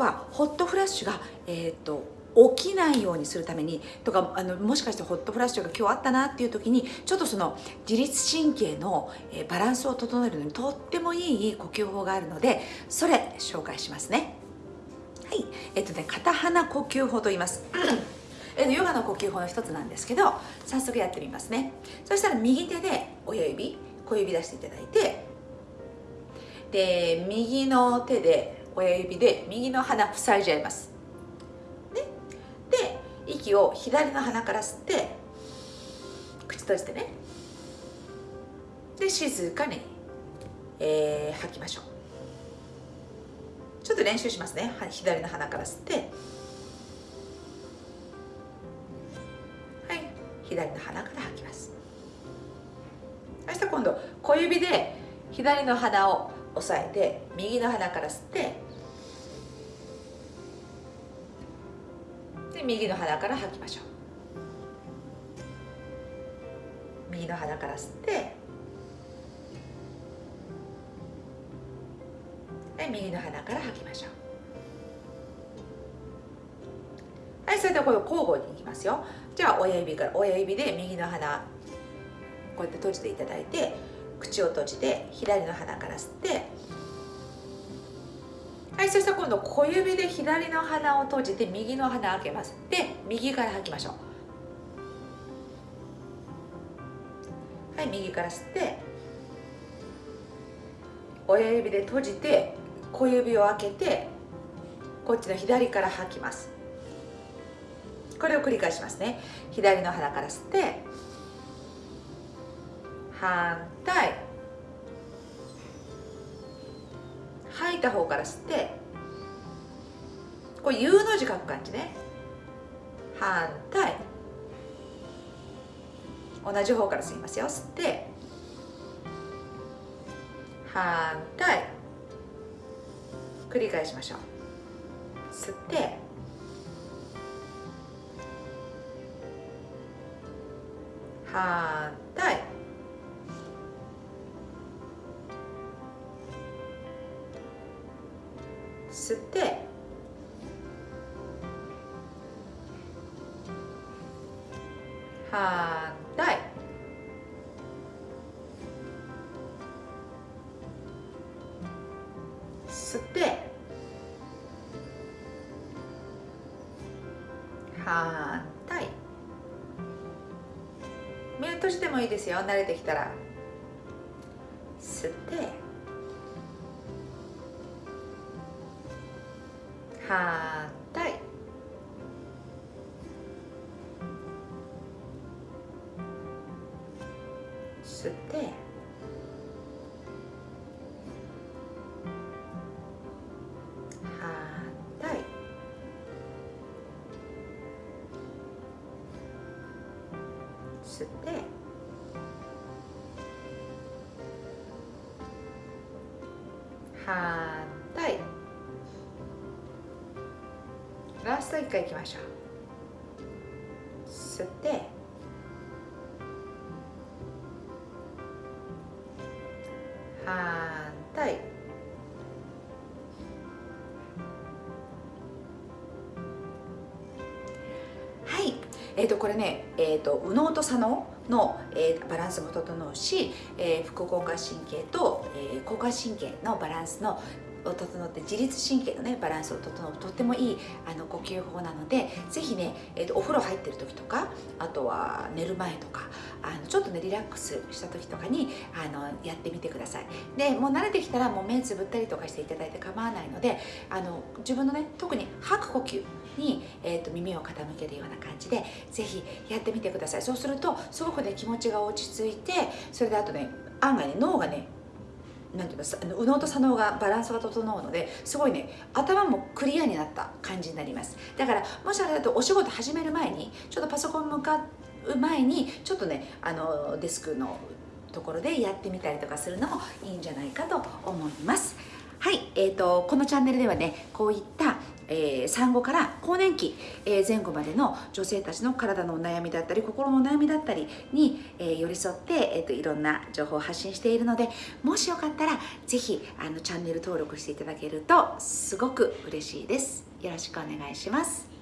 はホットフラッシュが、えーと、起きないようにするためにとかあのもしかしてホットフラッシュが今日あったなっていう時にちょっとその自律神経の、えバランスを整えるのにとってもいい呼吸法があるのでそれ紹介しますね。はい。えっ、とね片鼻呼吸法と言います。えヨガの呼吸法の一つなんですけど早速やってみますね。そしたら右手で親指小指出していただいてで右の手で親指で右の鼻塞いじゃいます、ね、で息を左の鼻から吸って口閉じてね。で静かに、えー、吐きましょう。ちょっと練習しますね。左の鼻から吸って。はい。左の鼻から吐きます。そしたら今度小指で左の鼻を押さえて右の鼻から吸ってで右の鼻から吐きましょう。右の鼻から吸ってで右の鼻から吐きましょう。はいそれでこれ交互にいきますよ。じゃあ親指から親指で右の鼻こうやって閉じていただいて口を閉じて左の鼻から吸ってはいそしたら今度小指で左の鼻を閉じて右の鼻開けます。で右から吐きましょう。はい右から吸って親指で閉じて小指を開けてこっちの左から吐きます。これを繰り返しますね。左の鼻から吸って反対。吐いた方から吸って。これ U の字書く感じね。反対。同じ方から吸いますよ。吸って。反対。繰り返しましょう。吸って。反対。吸って。反対。吸って。反対。目を閉じてもいいですよ。慣れてきたら。吸って。反対吸って。反対吸って。反対ラスト1回いきましょう。吸って。反対。はい。えーと、これね、えーと、右脳と左脳の、えー、バランスも整うし、えー、副交感神経と、えー、交感神経のバランスのを整って自律神経のねバランスを整うとってもいいあの呼吸法なのでぜひね、えーと、お風呂入ってる時とかあとは寝る前とかあのちょっとねリラックスした時とかにあのやってみてください。でもう慣れてきたらもう目つぶったりとかしていただいて構わないのであの自分のね特に吐く呼吸に、えーと、耳を傾けるような感じでぜひやってみてください。そうするとすごくね気持ちが落ち着いてそれであとね案外ね脳がねなんていうか右脳と左脳がバランスが整うのですごいね頭もクリアになった。感じになります。だからもしあれだとお仕事始める前にちょっとパソコン向かう前にちょっとねあのデスクのところでやってみたりとかするのもいいんじゃないかと思います。はい、えーと、このチャンネルではねこういったえー産後から更年期、えー前後までの女性たちの体のお悩みだったり心のお悩みだったりに、えー寄り添って、えー、といろんな情報を発信しているのでもしよかったら是非あのチャンネル登録していただけるとすごく嬉しいです。よろしくお願いします。